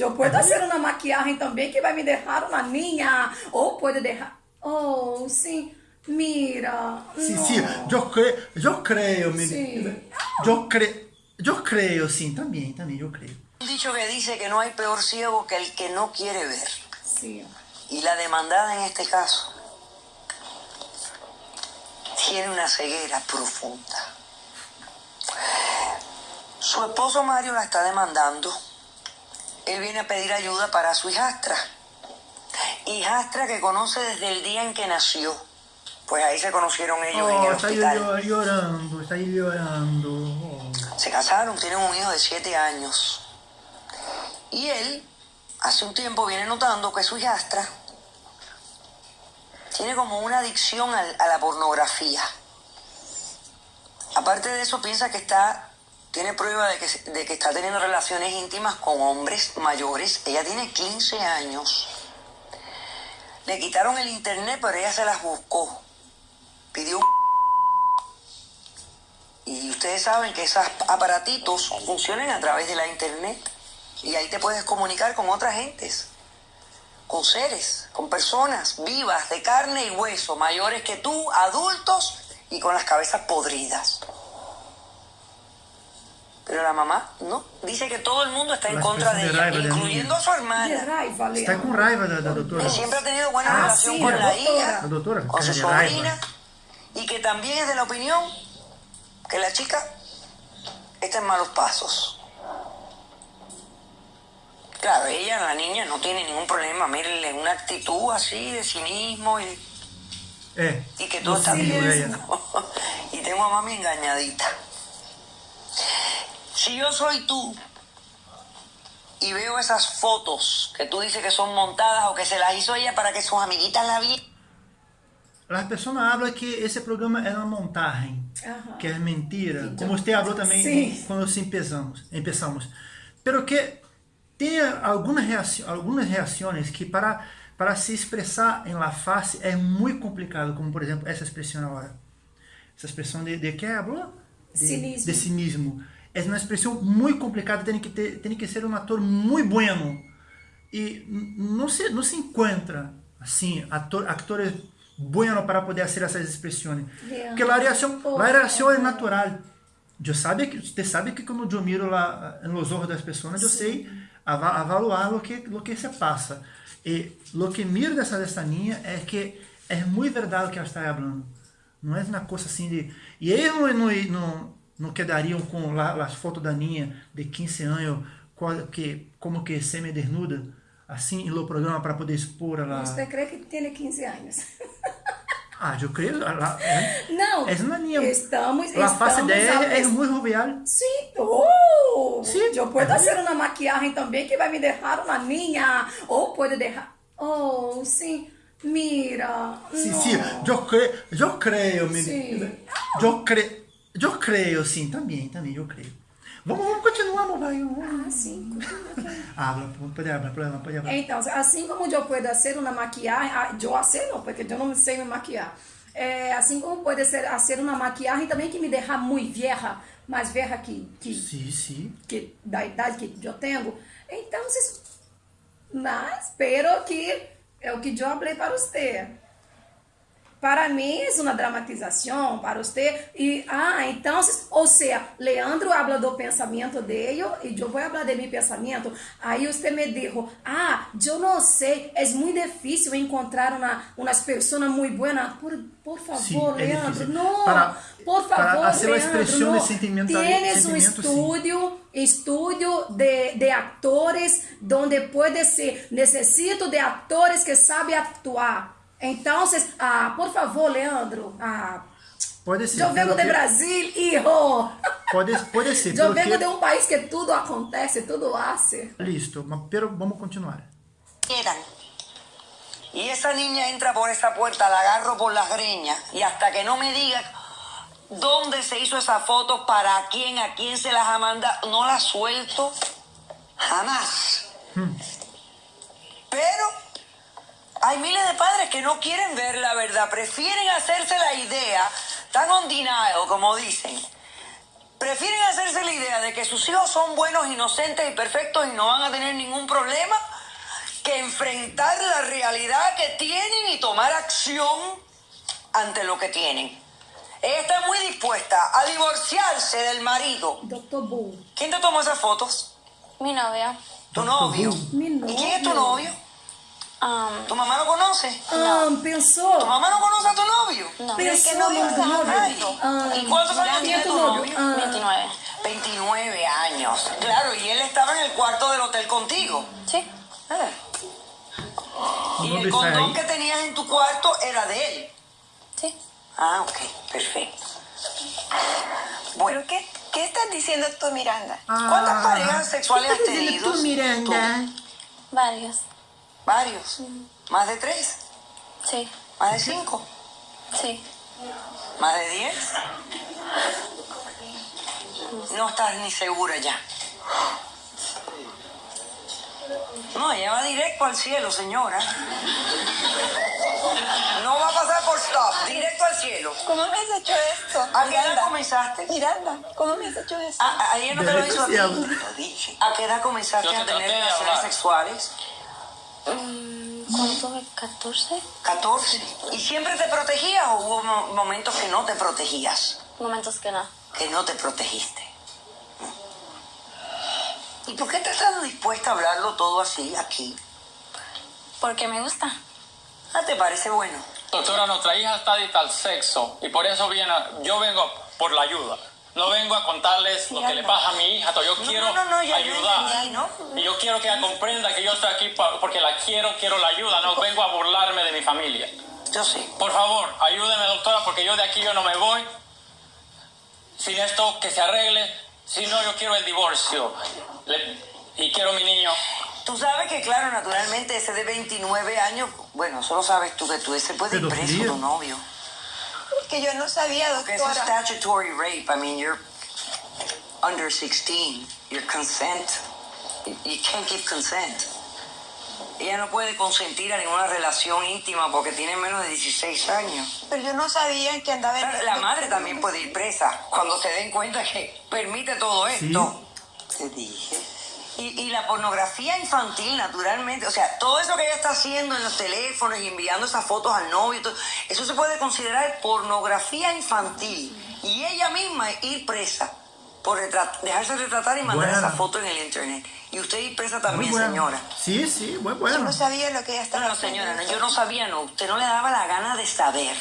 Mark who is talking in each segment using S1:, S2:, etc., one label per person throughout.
S1: yo puedo hacer una maquillaje también que va a me dejar una niña, o puede dejar... Oh, sí, mira. No.
S2: sim, eu creio, eu creio, me-
S1: Sim.
S2: eu creio, eu creio, sim, também, também, eu creio.
S3: Un dicho que dice que no hay peor ciego que el que no quiere ver.
S1: Sí.
S3: Y la demandada en este caso tiene una ceguera profunda. Su esposo Mario la está demandando. Él viene a pedir ayuda para su hijastra. Hijastra que conoce desde el día en que nació. Pues ahí se conocieron ellos en
S2: Oh,
S3: el
S2: está aí
S3: hospital.
S2: llo- llorando, está llorando. Oh.
S3: Se casaron, tienen un hijo de siete años. Y él, hace un tiempo, viene notando que su hijastra tiene como una adicción a la pornografía. Aparte de eso, piensa que está, tiene prueba de que, de que está teniendo relaciones íntimas con hombres mayores. Ella tiene 15 años. Le quitaron el internet, pero ella se las buscó. Pidió un y ustedes saben que esos aparatitos funcionan a través de la internet. Y ahí te puedes comunicar con otras gentes, con seres, con personas vivas, de carne y hueso, mayores que tú, adultos y con las cabezas podridas. Pero la mamá no, dice que todo el mundo está en
S2: La
S3: contra de ella,
S2: de
S3: incluyendo a su hermana,
S1: raiva,
S2: Está com raiva da doutora.
S3: que siempre ha tenido buena
S1: Ah,
S3: relación
S1: sí,
S3: con
S1: la
S3: la
S1: doctora.
S3: hija,
S2: La doctora,
S3: con su sobrina, y que también es de la opinión que la chica está en malos pasos. Claro, ella, la niña, no tiene ningún problema. Mírenle, una actitud así de cinismo y,
S2: É,
S3: y que todo
S2: no
S3: está bien. y tengo a mami engañadita. Si yo soy tú y veo esas fotos que tú dices que son montadas o que se las hizo ella para que sus amiguitas la vieran,
S2: As pessoas falam que esse programa é uma montagem, que é mentira, como você falou também
S1: Sim.
S2: quando nós empezamos, empezamos. Pero que tem algumas reações, algumas reações que para para se expressar em la face é muito complicado, como por exemplo essa expressão agora. Essa expressão de, de que falou? De
S1: Cinismo.
S2: De cinismo. É uma expressão muito complicada, tem que ter, tem que ser um ator muito bueno. E não se, não se encontra assim ator, atores buenos para poder fazer essas expressões. Porque a reação,
S1: por
S2: a reação é
S1: favor.
S2: natural. Eu sabe que você sabe que quando eu miro lá nos olhos das pessoas, eu sei ava- avaliar o que o que se passa. E o que miro dessa dessa linha é que é muito verdade o que ela está falando. Não é uma coisa assim de e eles não não não, não quedariam com lá, as fotos da Ninha de 15 anos que como que semi-desnuda assim no programa para poder expor ela.
S1: Usted cree que tiene 15 años.
S2: Ah, eu creio. É,
S1: Não,
S2: é uma linha.
S1: estamos,
S2: a face dela é muito jovial.
S1: Sí, oh,
S2: Sí,
S1: yo puedo
S2: es
S1: hacer una maquillaje también que va a me dejar una niña, o puede dejar, oh, sí, mira,
S2: Sim,
S1: no.
S2: sim, eu creio, eu creio, me,
S1: Sim.
S2: eu creio, eu creio, sim, também, também, eu creio. Vamos, vamos continuar, vai? Vamos.
S1: Ah, sim.
S2: Habla, pode hablar, pode hablar, pode hablar.
S1: Então, assim como eu posso fazer uma maquiagem, ah, eu sei não, porque eu não sei me maquiar. É, assim como pode ser fazer uma maquiagem também que me deixa muito vieja, mais vieja que, que, que da idade que eu tenho. Então, mas espero que é o que eu falei para você. Para mim é uma dramatização para você e ah, então, ou seja, Leandro habla do pensamento dele e eu vou falar de meu pensamento. Aí você me dijo, ah, eu não sei, é muito difícil encontrar uma umas pessoas muito boas. Por, por favor,
S2: Sim, é
S1: Leandro, não,
S2: Para-
S1: por
S2: para
S1: favor,
S2: la
S1: Leandro,
S2: sentimental-
S1: Tienes um
S2: sentimiento, sí.
S1: estudio, de, de actores donde puede ser, necesito de actores que sabem actuar. Então, ah, por favor, Leandro, ah,
S2: Pode ser.
S1: eu venho
S2: pelo
S1: de
S2: que-
S1: Brasil, hijo.
S2: Pode, pode ser.
S1: Eu
S2: pelo
S1: venho
S2: que-
S1: de um país que tudo acontece, tudo hace.
S2: Listo, mas pero vamos continuar.
S3: quieran. Y esa niña entra por esa puerta, la agarro por las greñas y hasta que no me diga dónde se hizo esa foto, para quién, a quién se las ha mandado, no la suelto jamás. Pero hay miles de padres que no quieren ver la verdad, prefieren hacerse la idea tan on denial, como dicen, prefieren hacerse la idea de que sus hijos son buenos, inocentes y perfectos y no van a tener ningún problema que enfrentar la realidad que tienen y tomar acción ante lo que tienen. Ella está muy dispuesta a divorciarse del marido.
S1: Doctor Bull.
S3: ¿Quién te tomó esas fotos?
S4: Mi novia.
S3: Tu novio.
S1: Mi
S3: ¿Y quién es tu
S1: novio.
S3: Novio?
S4: Um,
S3: ¿Tu mamá lo conoce?
S1: Ah,
S3: ¿Tu
S1: pensou?
S3: mamá no conoce a tu novio?
S4: no.
S3: No
S1: no
S3: digas
S1: novio.
S3: nada.
S1: Ah,
S3: ¿Y cuántos años tiene tu
S1: tu
S3: novio?
S1: Ah,
S4: 29.
S3: 29 años. Claro, y él estaba en el cuarto del hotel contigo.
S4: Sí.
S3: Eh. Y el condón que tenías en tu cuarto era de él.
S4: Sí.
S3: Ah, ok, perfecto. Bueno,
S5: ¿Pero qué, qué estás diciendo tú, Miranda?
S3: ¿cuántas
S2: Ah,
S3: parejas sexuales has
S2: ¿qué estás diciendo
S3: tenido?
S2: tú, Miranda?
S4: Varios.
S3: Varios. ¿Más de tres?
S4: Sí.
S3: ¿Más de cinco?
S4: Sí.
S3: ¿Más de diez? No estás ni segura ya. No, ella va directo al cielo, señora. No va a pasar por stop, directo al cielo.
S5: ¿Cómo me has hecho esto?
S3: ¿A qué edad comenzaste?
S5: Miranda, ¿cómo me has hecho esto?
S3: A, a- a ella no te lo hizo a ti. ¿A qué edad comenzaste a tener relaciones sexuales?
S4: Mm, ¿Cuándo tuve 14?
S3: 14. ¿Y siempre te protegías o hubo mo- momentos que no te protegías?
S4: Momentos que no.
S3: Que no te protegiste. ¿Y por qué te estás dispuesta a hablarlo todo así aquí?
S4: Porque me gusta.
S3: Ah, ¿te parece bueno?
S6: Doctora, nuestra hija está adicta al sexo y por eso viene, yo vengo por la ayuda. No vengo a contarles lo que le pasa a mi hija, yo
S3: No,
S6: quiero
S3: no, no,
S6: ayudar. Y yo quiero que ella comprenda que yo estoy aquí porque la quiero, quiero la ayuda, no vengo a burlarme de mi familia.
S3: Yo sé.
S6: Por favor, ayúdeme, doctora, porque yo de aquí yo no me voy sin esto que se arregle. Si no, yo quiero el divorcio. Le- y quiero mi niño.
S3: Tú sabes que, claro, naturalmente ese de 29 años, bueno, solo sabes tú que tú ese puede ir preso tu novio.
S5: Que yo no sabía, doctora.
S3: statutory rape. I mean, you're under 16. Your consent. You can't give consent. Ella no puede consentir a ninguna relación íntima porque tiene menos de 16 años.
S5: Pero yo no sabía que andaba en...
S3: La madre también puede ir presa cuando se den cuenta que permite todo esto. Te dije. Y, y la pornografía infantil, naturalmente, o sea, todo eso que ella está haciendo en los teléfonos y enviando esas fotos al novio, todo, eso se puede considerar pornografía infantil. Y ella misma ir presa por retra- dejarse retratar y mandar
S2: Bueno.
S3: esa foto en el internet. Y usted ir presa también,
S2: bueno.
S3: señora.
S2: Sí, sí, muy
S5: Yo
S2: bueno.
S5: no sabía lo que ella
S3: No,
S5: estaba
S3: no, señora, no, yo no sabía, no. Usted no le daba la gana de saber.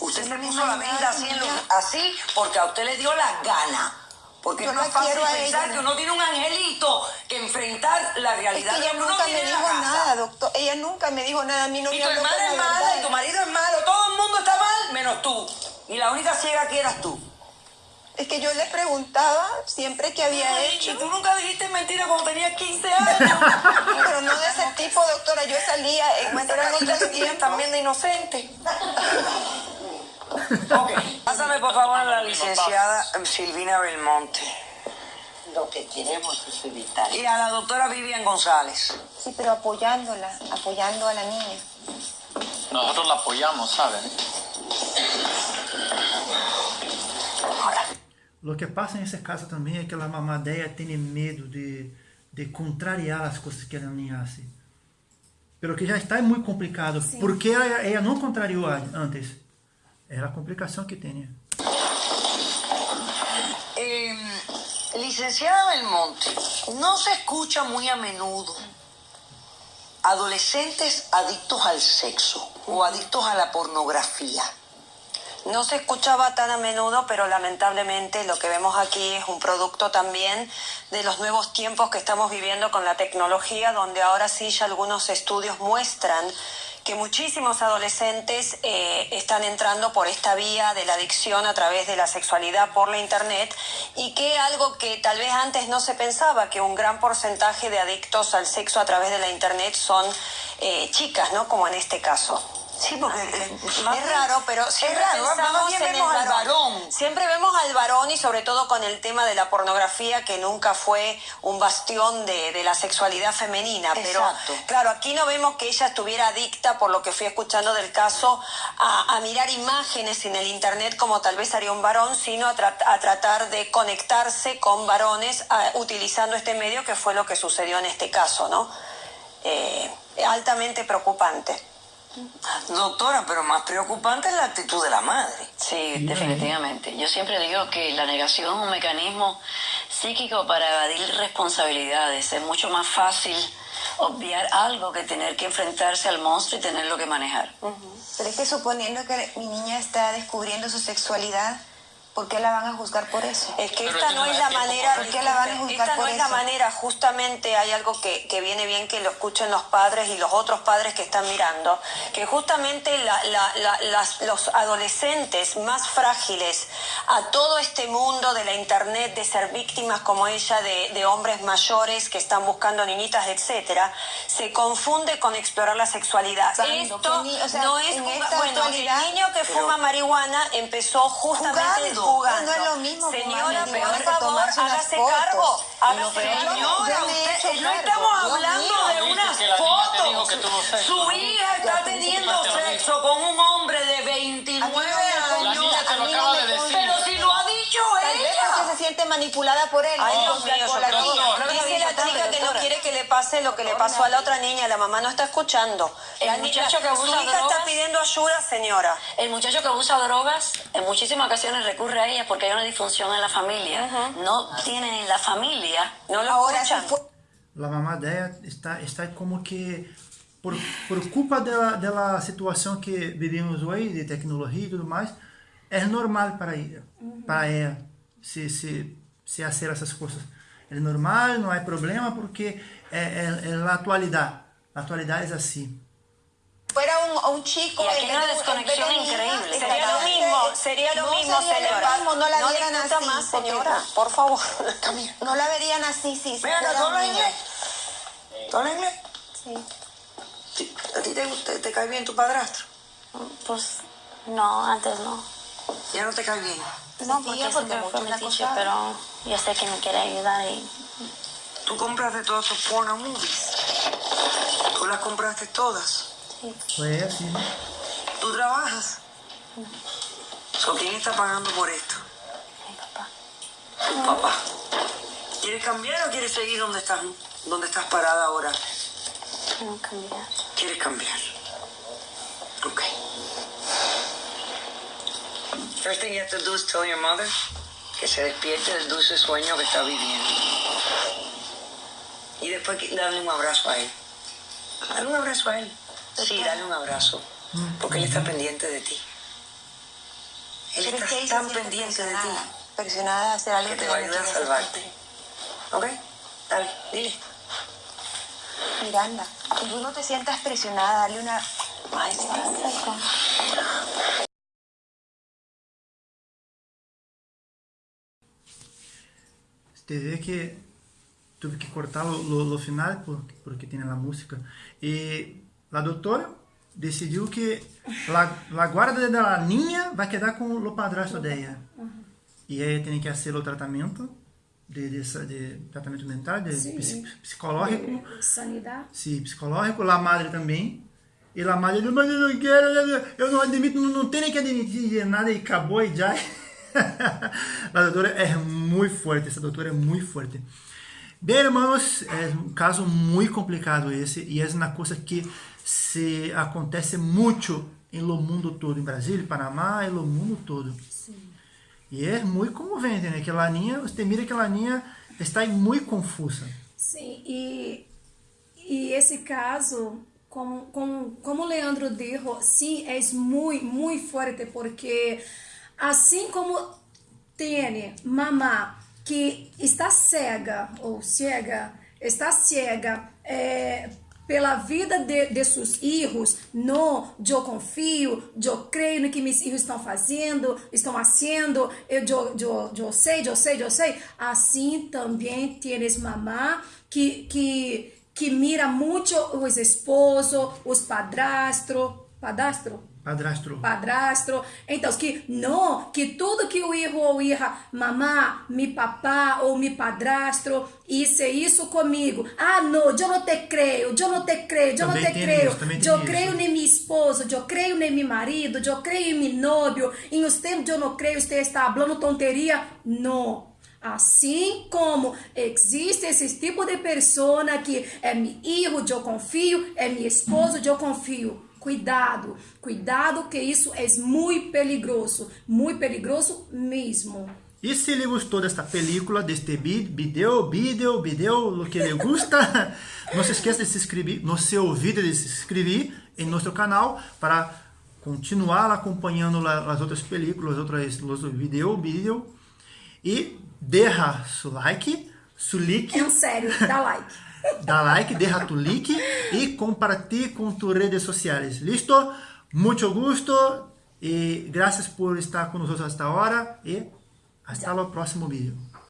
S3: Usted se puso la mente así, así porque a usted le dio la gana. Porque
S5: Yo
S3: es fácil
S5: quiero a
S3: pensar
S5: ella.
S3: que uno tiene un angelito que enfrentar la
S5: Es
S3: realidad
S5: que ella
S3: que uno
S5: nunca me dijo nada, doctor. Ella nunca me dijo nada. A mí no
S3: Y
S5: me
S3: tu hermana es
S5: la
S3: mala,
S5: verdad.
S3: y tu marido es malo, todo el mundo está mal, menos tú. Y la única ciega aquí eras tú.
S5: Es que yo le preguntaba siempre que había
S3: Ay,
S5: hecho.
S3: Y tú nunca dijiste mentira cuando tenías 15 años.
S5: Pero no de ese tipo, doctora. Yo salía en otros
S3: que
S5: tiempos.
S3: también de inocente. ok. Pásame por favor a la licenciada Silvina Belmonte.
S7: Lo que queremos es evitar.
S3: Y a la doctora Vivian González.
S5: Sí, pero apoyándola, apoyando a la niña.
S6: Nosotros la apoyamos, ¿saben?
S2: Lo que pasa nesse caso também é que a mamadeia tem medo de, de contrariar as coisas que ela hace. Pelo que já está muito complicado. Por que ela, ela não contrariou a- antes? É a complicação que tem.
S3: Eh, licenciada Belmonte, no se escucha muy a menudo adolescentes adictos al sexo o adictos a la pornografía.
S8: No se escuchaba tan a menudo, pero lamentablemente lo que vemos aquí es un producto también de los nuevos tiempos que estamos viviendo con la tecnología, donde ahora sí ya algunos estudios muestran que muchísimos adolescentes eh, están entrando por esta vía de la adicción a través de la sexualidad por la internet y que algo que tal vez antes no se pensaba, que un gran porcentaje de adictos al sexo a través de la internet son eh, chicas, ¿no? Como en este caso.
S3: Sí, porque eh,
S8: Más
S3: es raro, pero
S8: es
S3: siempre
S8: raro,
S3: pensamos
S8: bien
S3: en
S8: vemos
S3: el
S8: al varón. Siempre vemos al varón y sobre todo con el tema de la pornografía que nunca fue un bastión de, de la sexualidad femenina. Pero
S3: Exacto.
S8: claro, aquí no vemos que ella estuviera adicta, por lo que fui escuchando del caso, a, a mirar imágenes en el internet como tal vez haría un varón, sino a, tra- a tratar de conectarse con varones a- utilizando este medio, que fue lo que sucedió en este caso, ¿no? Eh, altamente preocupante.
S3: Doctora, pero más preocupante es la actitud de la madre.
S9: Sí, definitivamente. Yo siempre digo que la negación es un mecanismo psíquico para evadir responsabilidades. Es mucho más fácil obviar algo que tener que enfrentarse al monstruo y tenerlo que manejar.
S5: Pero es que suponiendo que mi niña está descubriendo su sexualidad, ¿por qué la van a juzgar por eso?
S8: Es que
S6: Pero
S8: esta no es la manera,
S5: ¿Por qué la van a juzgar
S8: esta no
S5: por
S8: es la manera, justamente hay algo que, que viene bien que lo escuchen los padres y los otros padres que están mirando, que justamente la- la- la- las- los adolescentes más frágiles a todo este mundo de la internet, de ser víctimas como ella, de, de hombres mayores que están buscando niñitas, etcétera, se confunde con explorar la sexualidad. Esto
S5: que ni- o sea,
S8: no es
S5: en esta
S8: bueno, el niño que fuma marihuana empezó justamente
S3: Jugando.
S8: Jugando.
S5: No es lo mismo
S8: Señora,
S5: marihuana
S8: por favor, hágase
S5: fotos.
S8: cargo. Hágase Señora, usted-
S5: hecho
S8: no estamos hablando de unas fotos. Su hija está teniendo sexo con un hombre de 29 ella.
S5: siente manipulada por él.
S8: Ay,
S5: ¿no?
S8: Dios
S5: la-
S8: mío,
S5: por la
S8: doctor.
S5: niña.
S6: Doctor.
S8: Dice la chica que no quiere que le pase lo que le pasó a la otra niña. La mamá no está escuchando.
S9: El
S8: La
S9: muchacho que
S8: su
S9: abusa
S8: hija está
S9: drogas.
S8: pidiendo ayuda, señora.
S9: El muchacho que abusa drogas en muchísimas ocasiones recurre a ella porque hay una disfunción en la familia. No tiene en la familia.
S8: No lo
S5: Ahora, si
S8: escuchan.
S5: fue-
S2: La mamá dela está, está como que, por, por culpa dela, dela situação que vivemos hoje, de tecnologia e tudo mais, é normal para ela, para ela se, se, se fazer essas coisas. É normal, não há problema, porque é, é, é a atualidade. A atualidade é assim.
S5: fuera un, un chico
S9: Y aquí una desconexión increíble.
S8: Sería lo mismo, sería lo
S5: No
S8: mismo,
S5: sería lo
S8: señora.
S5: mismo, no la vieran
S8: discuta
S5: así,
S8: más,
S5: porque-
S8: señora, por favor.
S5: No la verían así, sí. fuera
S3: ¿tú hablas inglés? ¿Tú hablas inglés?
S5: Sí.
S3: Sí. ¿A ti te, gusta- te cae bien tu padrastro?
S4: Pues no, antes no.
S3: Ya no te cae bien.
S4: No,
S5: Sí,
S4: porque
S5: porque
S4: fue mi teacher, pero yo sé que me quiere ayudar y
S3: Tú compraste todos esos porno movies. Tú las compraste todas.
S2: Foi assim, né?
S3: Tú trabajas. So, ¿Quién está pagando por esto?
S4: mi papá.
S3: Tu papá. ¿Quieres cambiar o quieres seguir donde estás, donde estás parada ahora?
S4: Quiero cambiar.
S3: ¿Quieres cambiar? Ok. First thing you have to do is tell your mother que se despierte del dulce sueño que está viviendo. Y después darle un abrazo a él. Dale un abrazo a él. Sí, dale un abrazo. Porque él está pendiente de ti. Él
S5: es que
S3: está tan pendiente de ti
S5: presionada, a hacer algo
S3: que te va a ayudar a salvarte. ¿Ok? Dale, dile.
S5: Miranda, tú no te sientas presionada, dale una...
S3: Ay,
S2: Você vê que tive que cortar o, final porque, porque tem a música. E a doutora decidiu que a, a guarda da niña vai quedar com o padrasto dela. E aí tem que fazer o tratamento de, de, de tratamento mental, de
S1: Sim.
S2: psi- psicológico.
S1: De sanidade.
S2: Sim, psicológico, a madre também. E a madre mas eu não quero, eu não admito, não, não tenho que admitir nada e acabou e já. a doutora é muito forte, essa doutora é muito forte. Bem, irmãos, é um caso muito complicado esse e é uma coisa que se acontece muito no mundo todo, em Brasília, Panamá e no mundo todo. E é muito comovente, né? Que a Laninha, você mira que a Laninha está muito confusa.
S1: Sim, e, e esse caso, como, como, como o Leandro disse, sim, é muito, muito forte, porque assim como tem mamá que está cega ou cega, está cega é, pela vida de, de seus filhos, no, eu confio, eu creio no que meus filhos estão fazendo, estão fazendo, eu, eu, eu, eu sei, eu sei, eu sei. Assim também tienes mamá que, que, que mira muito os esposos, os padrastros, padastro,
S2: Padrastro.
S1: padrasto. Então, que não, que tudo que o filho ou hija, mamá, mi papá ou mi padrasto, isso isso comigo. Ah, não, eu não te creio, eu não te creio, eu não te creio.
S2: isso,
S1: Eu
S2: isso.
S1: creio em meu esposo, eu creio em meu marido, eu creio em meu novio. Em os tempos eu não creio, você está falando tonteria? Não. Assim como existe esse tipo de pessoa que é meu filho, eu confio, é meu esposo, eu confio. Cuidado, cuidado que isso é muito peligroso, muito peligroso mesmo.
S2: E se lhe gostou desta película, deste vídeo, vídeo, vídeo, lo que lhe gusta, não se esqueça de se inscrever, não se olvide de se inscrever em nosso canal para continuar acompanhando as outras películas, outras os vídeos, vídeo e deixa seu like, seu like,
S1: É sério, dá like.
S2: dá like, deixa tu like e compartilhe com tu redes sociais. ¿Listo? Muito gusto e graças por estar conosco até agora e até o próximo vídeo.